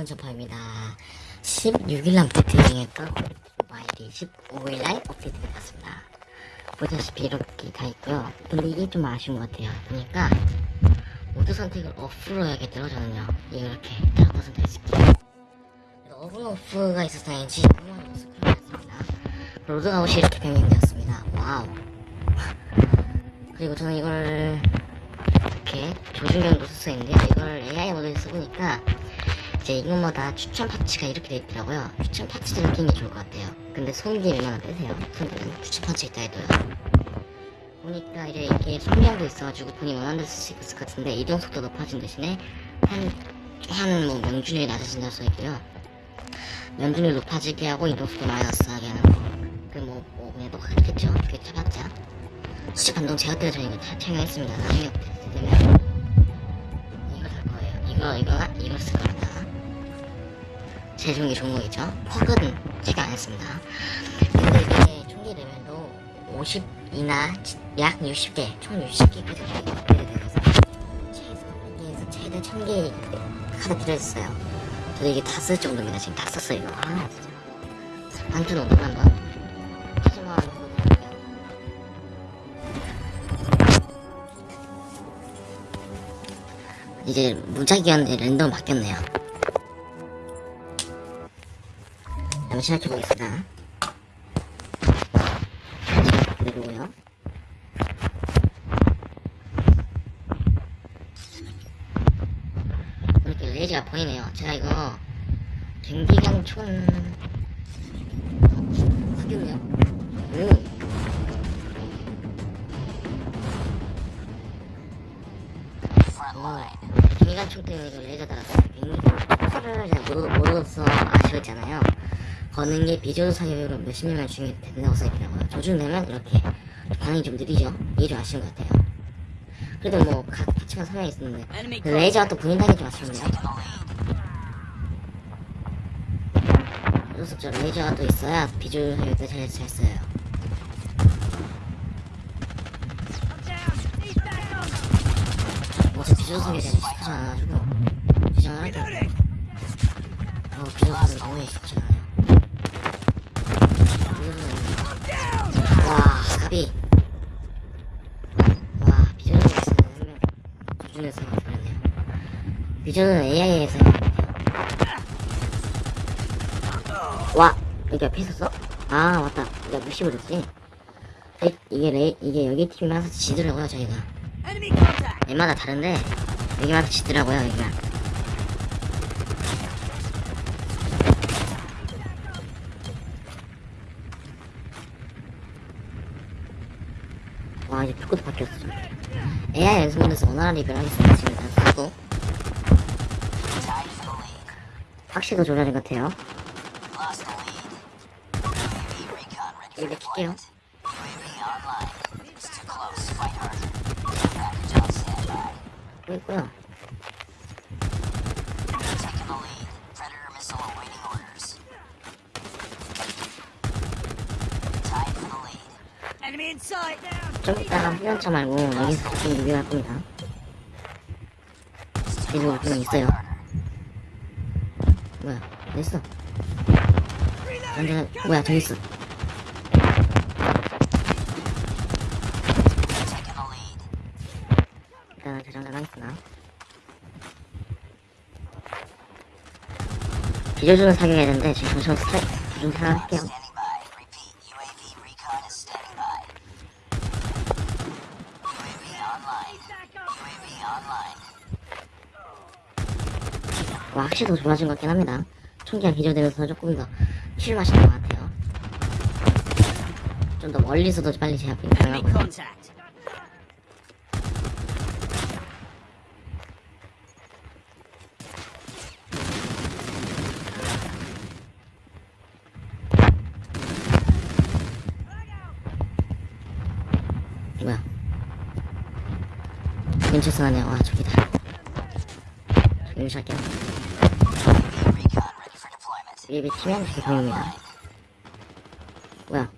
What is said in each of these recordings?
여러분 저파입니다. 16일날 업데이트 중이었던 모바일이 15일날 업데이트가 됐습니다. 보다시피 이렇게 다 있고요. 이게 좀 아쉬운 것 같아요. 보니까 모드 선택을 오프로 해야겠더라고 저는요. 이렇게 따로 선택했을게요. 어분 오프가 있어서 다행인지. 그만 스크롤 했습니다 로드아웃이 이렇게 변경되었습니다. 와우. 그리고 저는 이걸 이렇게 조준경도 썼었는데 이걸 AI 모드에 써보니까 이제 이것마다 추천 파츠가 이렇게 돼 있더라고요. 추천 파츠들을 끼는 게 좋을 것 같아요. 근데 손기 얼마나 빼세요? 손기는 추천 파츠 있다 해도요. 보니까 이제 이게 손경도 있어가지고 본인 원하는 데서 쓸 수 있을 것 같은데 이동 속도 높아진 대신에 한한뭐 명중률이 낮아진다고 써있고요. 명중률 높아지게 하고 이동 속도 낮아지게 하는 거그뭐 뭐 그냥 똑같겠죠. 그게 쳐봤자. 수직 반동 제어 때문에 저는 이거 다 착용했습니다. 나중에 되면 이거 살 거예요. 이거 이거 이거 쓸 겁니다 좋은 거겠죠? 퍽은 제가 안 했습니다. 근데 이게 총기 레벨도 50이나 약 60개 총 60개까지 업데이트돼서 최소 여기에서 최대 1000개 카드 들어있어요. 저도 이게 다 쓸 정도입니다. 지금 다 썼어요 이거. 아 진짜. 한주 정도 한번 하지만 이제 무작위한 랜덤 바뀌었네요. 한번 시작해보겠습니다. 그리고요. 이렇게 레이저가 보이네요. 제가 이거 바뀌었네요. 오. 어, 기관총 때문에 레이저 달았어요. 링커를 잘 모르, 모르서 아쉬웠잖아요. 거는 게 비조준 사격으로 몇십 년만 중에 된다고 써있더라고요. 조준되면 이렇게 반응이 좀 느리죠? 이게 좀 아쉬운 것 같아요. 그래도 뭐, 각 파츠가 설명이 있었는데, 그 레이저가 또 보인다는 게 좀 아쉬운데요? 그래서 레이저가 또 있어야 비조준 사격도 잘, 잘 써요. 어차피 비조석에 대한 익숙하지 않아가지고 비정을 할게 어 비조석은 너무 익숙하지 않아요 비조석은 와 가비 와 비조석에 있으면 조준에서 그랬네요. 비조는 AI에서 와 여기 앞에 있었어? 아 맞다. 내가 무시버렸지? 이게 레 이게 여기 팀이 항상 지더라고요 저희가. 얘마다 다른데 여기마다 지더라고요 여기가 와 이제 표고도 바뀌었어. 좀. AI 연습문에서 원활한 리뷰를 하겠습니다. 지금 일단 쓰고. 확실도 조절인 것 같아요. 이거 킬게요. 또 있고요. Enemy in sight. 좀 이따가 후연차 말고 여기서 좀 리뷰할 겁니다. 그리고 그냥 있어요. 뭐야 있어? 완전 뭐야 저기 있어. 일단은 저장을 하겠습니다. 비조준을 사격해야 되는데 지금 잠시만 스트라이크 좀 사용할게요 확실히 더 좋아진 것 같긴 합니다. 총기가 기절되면서 조금 더 실마시는 것 같아요. 좀 더 멀리서도 빨리 제압이 가능하고요. 뭐야. 근처에서 나네요. 와, 저기다. 유지할게요. 예비 팀이 보입니다 뭐야?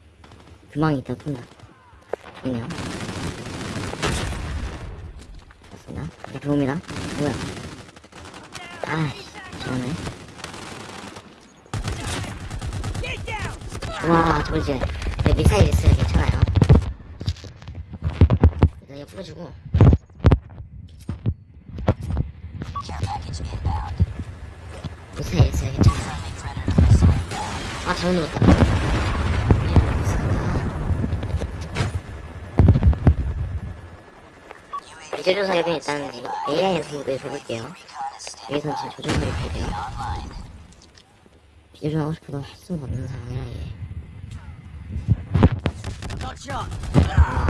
금방이 있다 쏜다. 있네요. 좋습니다. 이렇게 들어옵니다. 뭐야? 아이씨 저러네. 와 저거 이제 미사일 있어요 괜찮아요. 일단 옆으로 주고. 잘못 눌렀다. 비제조 사격은 일단 AI 연습을 해볼게요. 여기서 지금 조준하게 될게요. online. 비제조 하고 싶어도 할 수가 없는 상황이라 이게. 아,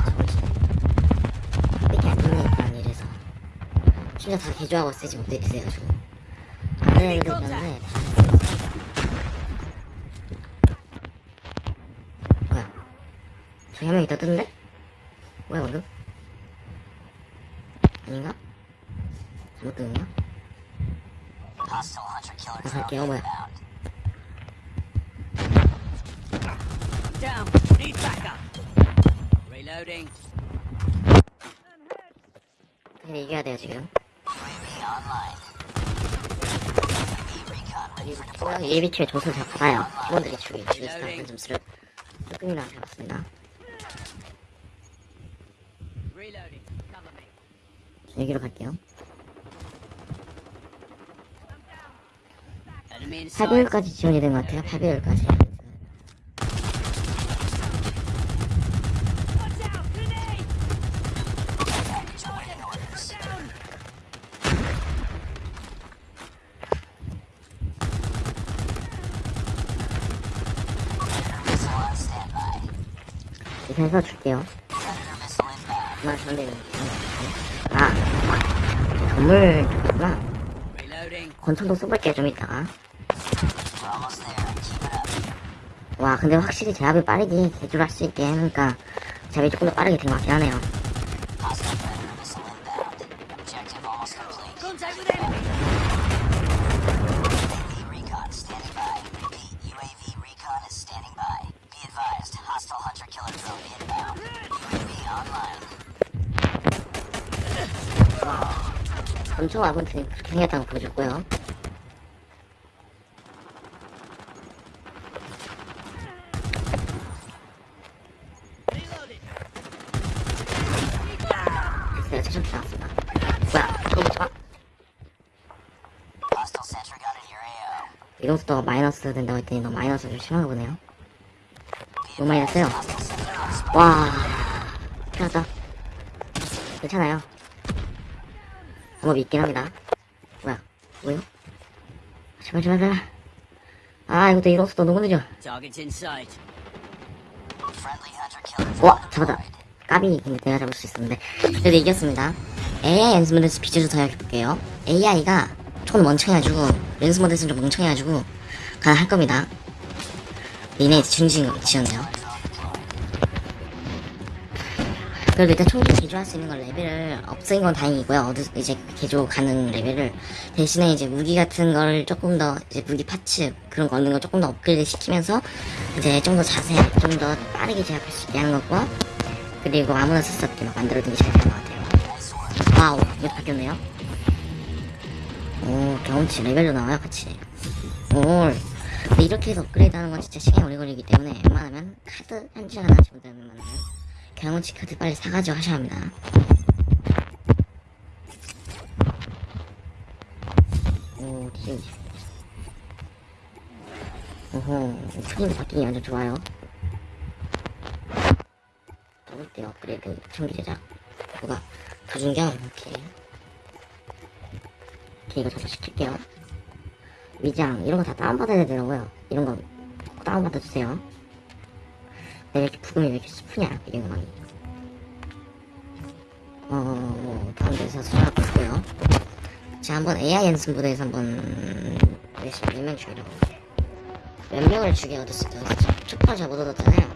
이렇게 안 되니까 이래서. 심지어 다 개조하고 쓰지 업데이트 돼가지고. 안 되는 게 있는데 다 3명 있다 뜨는데? 뭐야 방금? 아닌가? 잘못 뜨는가? 나 살게요. 뭐야? 근데 이겨야 돼요 지금 예비큐의 조선 잘 받아요 팀원들이 죽이 죽이 스타 한 점수를 조금이나 잡았습니다 여기로 갈게요. 8배율까지 지원이 된 것 같아요. 8배율까지. Watch out. Grenade. Package awaiting orders. Missile on standby. 이편에서 줄게요. 그만 상대는. 아, 건물 구나. Reloading. 권총도 써볼게요, 좀 이따가. 와, 근데 확실히 제압이 빠르게 개조를 할 수 있게 하니까 제압이 조금 더 빠르게 된것 같긴 하네요. 권총 와군 그렇게 생겼다는 거 보여줬고요. 됐어요, 최종 나왔습니다. 뭐야, 그거 보지 마. Hostile sentry gun in your AO. 이동 속도가 마이너스 된다고 했더니 너 마이너스 좀 심한가 보네요. 너무 많이 났어요. 와, 났다. 괜찮아요. 방법이 있긴 합니다. 뭐야, 뭐요? 제발, 제발, 제발. 아, 이것도 hunter killer drone 와, 잡았다. 까비, 근데 내가 잡을 수 있었는데. 그래도 이겼습니다. AI 연습 모드에서 비주얼 사용해볼게요. AI가 총 멍청해가지고, 연습 모드에서는 좀 멍청해가지고, 가능할 겁니다. 준지인 지었네요. 그래도 일단 총기 개조할 수 있는 건 레벨을 없앤 건 다행이고요. 어디 이제 개조 가능 레벨을 대신에 이제 무기 같은 걸 조금 더 이제 무기 파츠 그런 거 얻는 걸 조금 더 업그레이드 시키면서 이제 좀 더 자세, 좀 더 빠르게 제압할 수 있게 하는 거고 그리고 아무나 쓸수 없게 막 만들어둔 게잘된것 같아요. 와우, 이거 바뀌었네요. 오, 경험치 레벨도 나와요, 같이. 오, 근데 이렇게 해서 업그레이드 하는 건 진짜 시간이 오래 걸리기 때문에 웬만하면 카드 한 장 하나 정도 웬만하면 경험치 카드 빨리 사가지고 하셔야 합니다. 오, 뒤에. 오호, 스크린도 바뀌기 완전 좋아요. 더블대 업그레이드 전기 제작. 뭐가, 조준경, 이렇게. 이렇게 이거 저도 시킬게요. 위장, 이런 거 다 다운받아야 되더라고요. 이런 거꼭 다운받아 주세요. 왜 이렇게 부금이 왜 이렇게 슬프냐, 이런 거 많이. 어, 뭐, 데서 수정하고 있고요. 자, 한번 AI 연습 무대에서 한번, 열심히 몇명 죽이려고. 몇 명을 죽여 얻었을까? 첫판 잘못 얻었잖아요.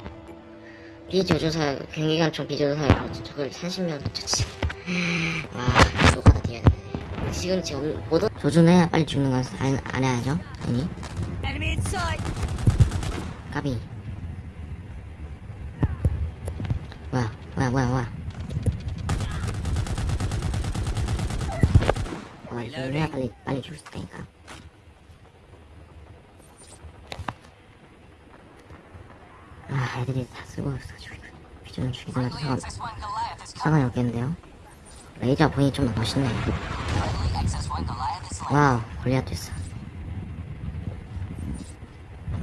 비조조사, 경기관총 비조조사, 저걸 30명 놓쳤지. 와, 뒤야 되네. 지금 지금 못 얻... 조준해야 빨리 죽는 건 안, 안 해야죠. 아니. 까비. 뭐야, 뭐야, 뭐야, 빨리, 빨리 죽을 수 있다니까. 아, 애들이 다 쓰고 있어가지고 비전 죽이더라도 상관, XS-1 Goliath is 상관이 없겠는데요? 레이저 본이 좀 멋있네. currently XS-1 Goliath is 와우, 골리앗도 있어.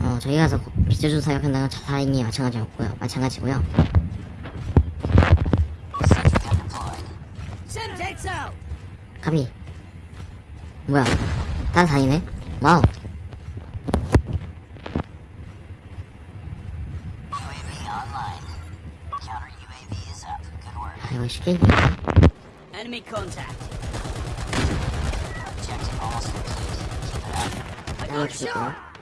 어, 저희 가서 비저준 사격한다는 자살행위 마찬가지였고요. 마찬가지고요. 가비. 뭐야? 와우. Up. Good work. 아, 이거 쉽게 이기네. Shot! 거야.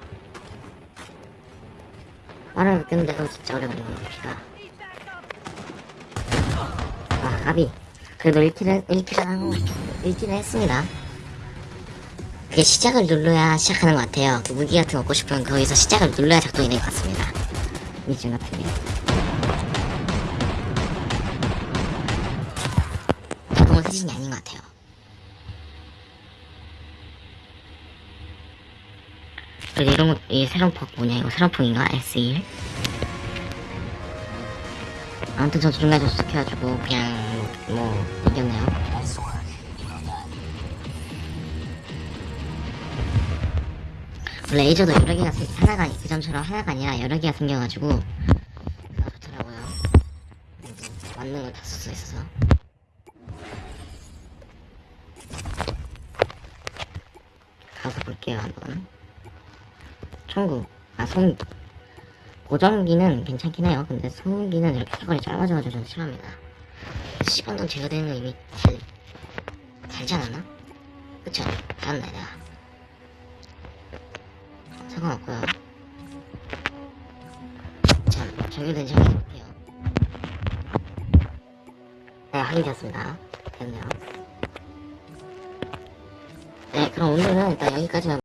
말을 못했는데도 진짜 걸리네, 피가. 아, 가비. 그래도 1킬을, 1킬을 하고, 1킬을 했습니다. 그게 시작을 눌러야 시작하는 것 같아요. 그 무기 같은 거 얻고 싶으면 거기서 시작을 눌러야 작동이 될것 같습니다. 미션 같은 게. 작동은 세진이 아닌 것 같아요. 그래도 이런 거, 이 새로운 퍽 뭐냐, 이거 새로운 퍽인가? S1? 아무튼 저 중간에 도착해가지고, 그냥, 뭐, 뭐, 이겼네요. 원래 레이저도 여러 개가, 생- 하나가, 그 전처럼 하나가 아니라 여러 개가 생겨가지고, 그거 좋더라고요. 이제 맞는 걸 다 쓸 수 있어서. 가서 볼게요, 한번. 총구, 아, 송, 고정기는 괜찮긴 해요. 근데 소음기는 이렇게 사거리 짧아져가지고 좀 싫어합니다. 시간동 제거되는 거 이미 잘, 달지 않았나? 그쵸? 달았네, 내가. 상관없고요. 자, 정리된지 확인해볼게요. 네, 확인되었습니다. 됐네요. 네, 그럼 오늘은 일단 여기까지만